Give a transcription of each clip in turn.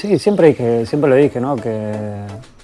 Sí, siempre dije, siempre lo dije, ¿no? Que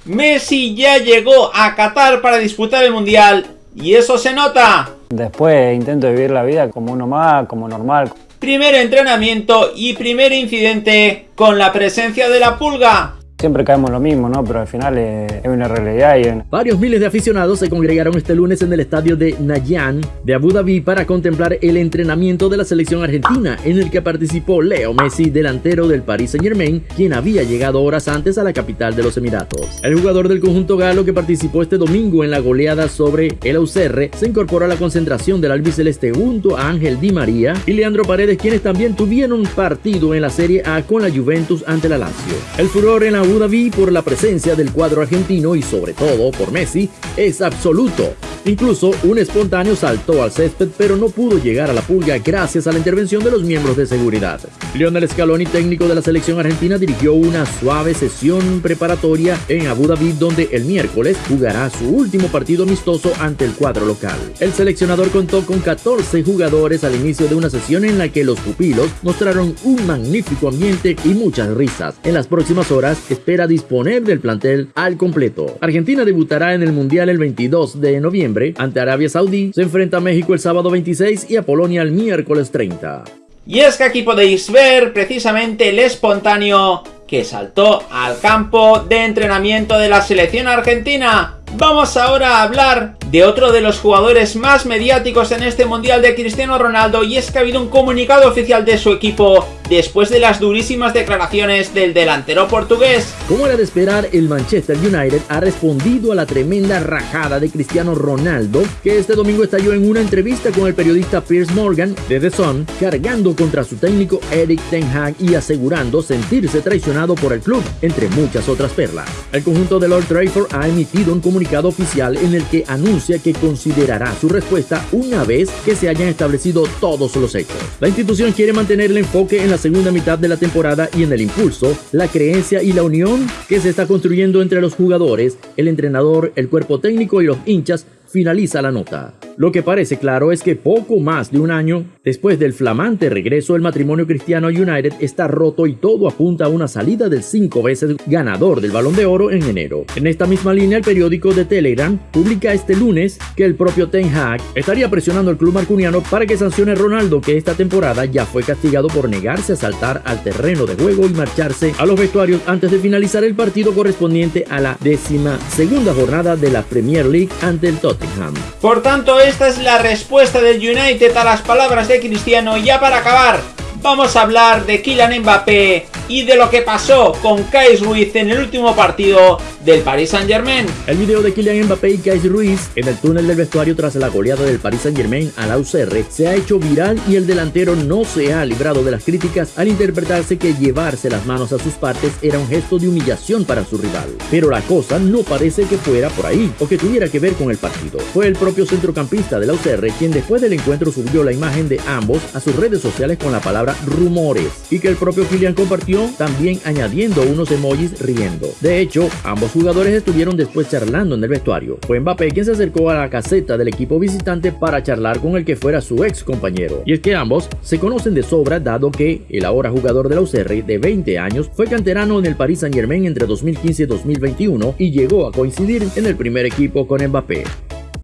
Messi ya llegó a Qatar para disputar el Mundial y eso se nota. después intento vivir la vida como uno más, como normal. Primer entrenamiento y primer incidente con la presencia de la pulga. Siempre caemos lo mismo, ¿no? Pero al final es, es una realidad y Varios miles de aficionados se congregaron este lunes en el estadio de Nayán de Abu Dhabi para contemplar el entrenamiento de la selección argentina en el que participó Leo Messi, delantero del Paris Saint Germain, quien había llegado horas antes a la capital de los Emiratos. El jugador del conjunto galo que participó este domingo en la goleada sobre el Auxerre se incorporó a la concentración del albiceleste junto a Ángel Di María y Leandro Paredes, quienes también tuvieron partido en la Serie A con la Juventus ante la Lazio. El furor en Abu Dhabi por la presencia del cuadro argentino y sobre todo por Messi es absoluto. Incluso un espontáneo saltó al césped pero no pudo llegar a la pulga gracias a la intervención de los miembros de seguridad. Lionel Scaloni, técnico de la selección argentina, dirigió una suave sesión preparatoria en Abu Dhabi donde el miércoles jugará su último partido amistoso ante el cuadro local. El seleccionador contó con 14 jugadores al inicio de una sesión en la que los pupilos mostraron un magnífico ambiente y muchas risas. En las próximas horas espera disponer del plantel al completo. Argentina debutará en el Mundial el 22 de noviembre ante Arabia Saudí, se enfrenta a México el sábado 26 y a Polonia el miércoles 30. Y es que aquí podéis ver precisamente el espontáneo que saltó al campo de entrenamiento de la selección argentina. Vamos ahora a hablar de otro de los jugadores más mediáticos en este mundial de Cristiano Ronaldo y es que ha habido un comunicado oficial de su equipo después de las durísimas declaraciones del delantero portugués. Como era de esperar, el Manchester United ha respondido a la tremenda rajada de Cristiano Ronaldo, que este domingo estalló en una entrevista con el periodista Piers Morgan de The Sun, cargando contra su técnico Eric Ten Hag y asegurando sentirse traicionado por el club, entre muchas otras perlas. El conjunto de Lord Trafford ha emitido un comunicado oficial en el que anuncia que considerará su respuesta una vez que se hayan establecido todos los hechos. La institución quiere mantener el enfoque en la segunda mitad de la temporada y en el impulso, la creencia y la unión que se está construyendo entre los jugadores, el entrenador, el cuerpo técnico y los hinchas finaliza la nota. Lo que parece claro es que poco más de un año después del flamante regreso, el matrimonio Cristiano United está roto y todo apunta a una salida del cinco veces ganador del Balón de Oro en enero. En esta misma línea, el periódico de Telegram publica este lunes que el propio Ten Hag estaría presionando al club marcuniano para que sancione a Ronaldo, que esta temporada ya fue castigado por negarse a saltar al terreno de juego y marcharse a los vestuarios antes de finalizar el partido correspondiente a la décima segunda jornada de la Premier League ante el Tottenham. Por tanto, esta es la respuesta del United a las palabras de Cristiano. Ya para acabar, vamos a hablar de Kylian Mbappé y de lo que pasó con Kais Ruiz en el último partido del Paris Saint Germain. El video de Kylian Mbappé y Kais Ruiz en el túnel del vestuario tras la goleada del Paris Saint Germain al UCR se ha hecho viral y el delantero no se ha librado de las críticas al interpretarse que llevarse las manos a sus partes era un gesto de humillación para su rival. Pero la cosa no parece que fuera por ahí o que tuviera que ver con el partido. Fue el propio centrocampista de la UCR quien después del encuentro subió la imagen de ambos a sus redes sociales con la rumores y que el propio Kylian compartió también añadiendo unos emojis riendo. De hecho, ambos jugadores estuvieron después charlando en el vestuario. Fue Mbappé quien se acercó a la caseta del equipo visitante para charlar con el que fuera su ex compañero. Y es que ambos se conocen de sobra dado que el ahora jugador de la UCR de 20 años fue canterano en el Paris Saint Germain entre 2015 y 2021 y llegó a coincidir en el primer equipo con Mbappé.